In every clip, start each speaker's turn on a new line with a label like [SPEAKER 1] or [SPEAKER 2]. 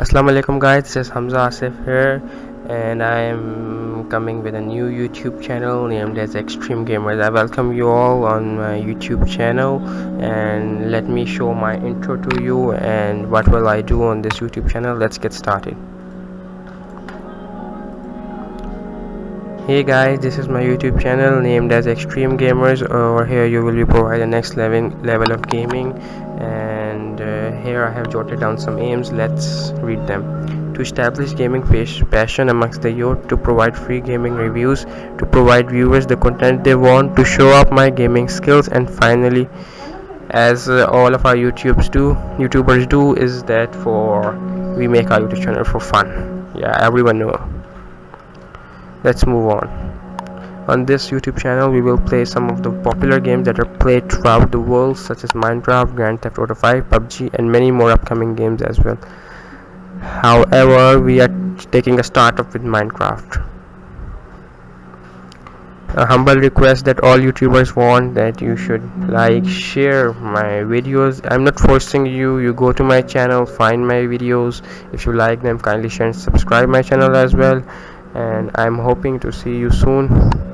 [SPEAKER 1] assalamu alaikum guys. This is hamza asif here and i am coming with a new youtube channel named as extreme gamers. I welcome you all on my youtube channel and let me show my intro to you and what will i do on this youtube channel? Let's get started. Hey guys. This is my youtube channel named as extreme gamers. Over here you will be provided the next level level of gaming and uh, here i have jotted down some aims. Let's read them. To establish gaming passion amongst the youth to provide free gaming reviews to provide viewers the content they want to show up my gaming skills and finally as uh, all of our YouTubes do youtubers do is that for we make our youtube channel for fun. Yeah everyone know. Let's move on on this youtube channel we will play some of the popular games that are played throughout the world such as minecraft grand theft auto 5 pubg and many more upcoming games as well. However we are taking a start off with minecraft. A humble request that all youtubers want that you should like share my videos. I'm not forcing you. You go to my channel find my videos. If you like them kindly share and subscribe my channel as well. And i'm hoping to see you soon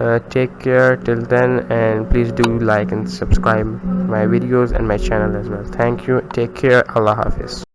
[SPEAKER 1] uh, take care till then and please do like and subscribe my videos and my channel as well. Thank you. Take care. Allah hafiz